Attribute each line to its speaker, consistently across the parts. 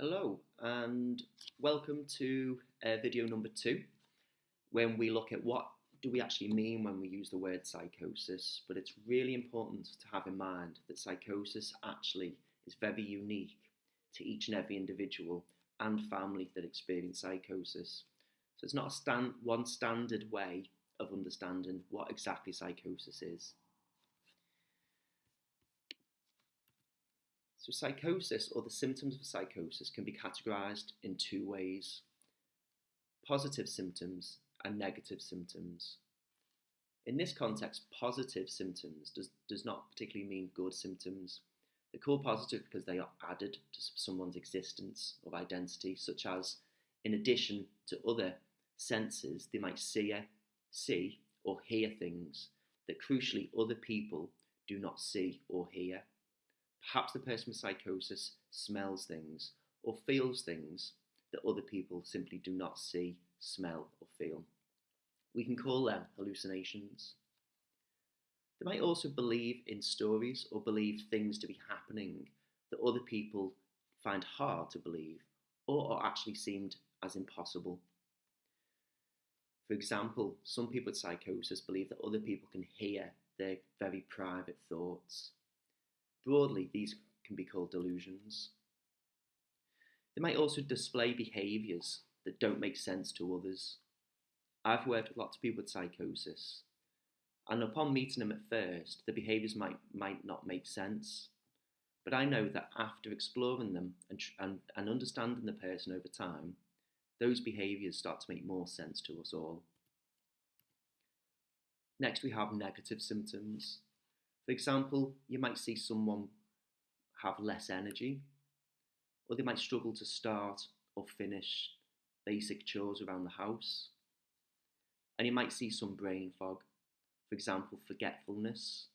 Speaker 1: Hello, and welcome to uh, video number two, when we look at what do we actually mean when we use the word psychosis. But it's really important to have in mind that psychosis actually is very unique to each and every individual and family that experience psychosis. So it's not a stand, one standard way of understanding what exactly psychosis is. So, psychosis or the symptoms of psychosis can be categorized in two ways positive symptoms and negative symptoms. In this context, positive symptoms does, does not particularly mean good symptoms. They're called positive because they are added to someone's existence of identity, such as, in addition to other senses, they might see, see or hear things that crucially other people do not see or hear. Perhaps the person with psychosis smells things or feels things that other people simply do not see, smell, or feel. We can call them hallucinations. They might also believe in stories or believe things to be happening that other people find hard to believe or actually seemed as impossible. For example, some people with psychosis believe that other people can hear their very private thoughts. Broadly, these can be called delusions. They might also display behaviours that don't make sense to others. I've worked with lots of people with psychosis, and upon meeting them at first, the behaviours might, might not make sense. But I know that after exploring them and, and, and understanding the person over time, those behaviours start to make more sense to us all. Next, we have negative symptoms. For example, you might see someone have less energy, or they might struggle to start or finish basic chores around the house. And you might see some brain fog, for example, forgetfulness,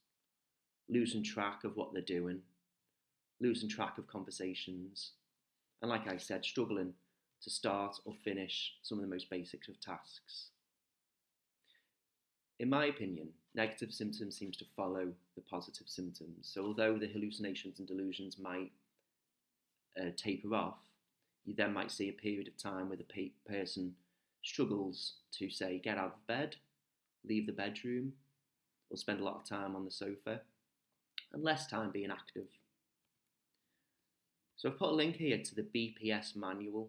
Speaker 1: losing track of what they're doing, losing track of conversations, and like I said, struggling to start or finish some of the most basics of tasks. In my opinion, negative symptoms seems to follow the positive symptoms. So although the hallucinations and delusions might uh, taper off, you then might see a period of time where the pe- person struggles to say get out of bed, leave the bedroom, or spend a lot of time on the sofa, and less time being active. So I've put a link here to the BPS manual.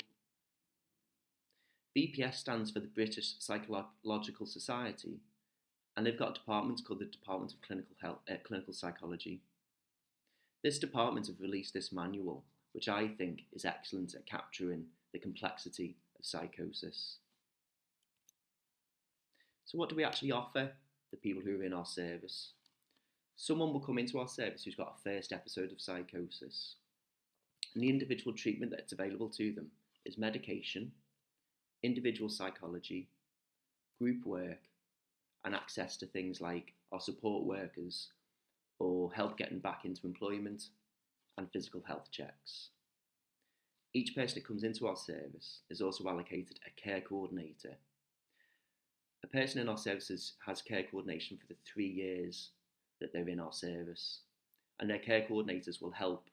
Speaker 1: BPS stands for the British Psychological Society, and they've got departments called the Department of Clinical Health, uh, Clinical Psychology. This department have released this manual, which I think is excellent at capturing the complexity of psychosis. So, what do we actually offer the people who are in our service? Someone will come into our service who's got a first episode of psychosis, and the individual treatment that's available to them is medication, individual psychology, group work, and access to things like our support workers or help getting back into employment and physical health checks. Each person that comes into our service is also allocated a care coordinator. A person in our services has care coordination for the three years that they're in our service, and their care coordinators will help,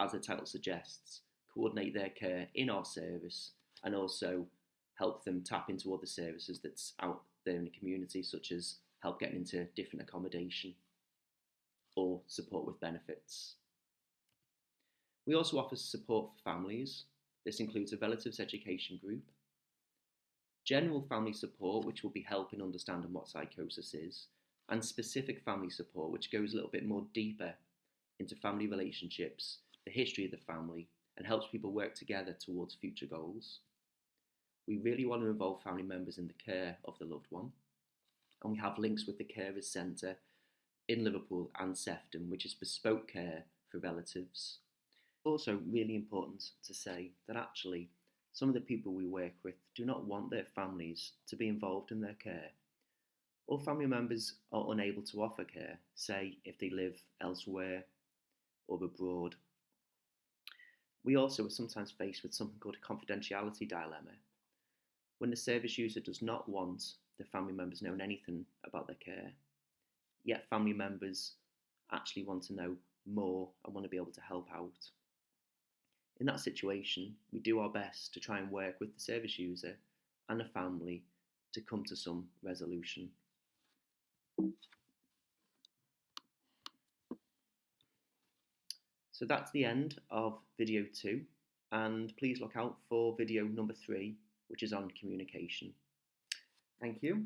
Speaker 1: as the title suggests, coordinate their care in our service and also help them tap into other services that's out there in the community, such as help getting into different accommodation or support with benefits. We also offer support for families. This includes a relatives education group, general family support, which will be helping understanding what psychosis is, and specific family support, which goes a little bit more deeper into family relationships, the history of the family, and helps people work together towards future goals. We really want to involve family members in the care of the loved one. And we have links with the Carers Centre in Liverpool and Sefton, which is bespoke care for relatives. Also, really important to say that actually some of the people we work with do not want their families to be involved in their care. Or family members are unable to offer care, say if they live elsewhere or abroad. We also are sometimes faced with something called a confidentiality dilemma, when the service user does not want the family members knowing anything about their care, yet family members actually want to know more and want to be able to help out. In that situation, we do our best to try and work with the service user and the family to come to some resolution. So that's the end of video two, and please look out for video number three, which is on communication. Thank you.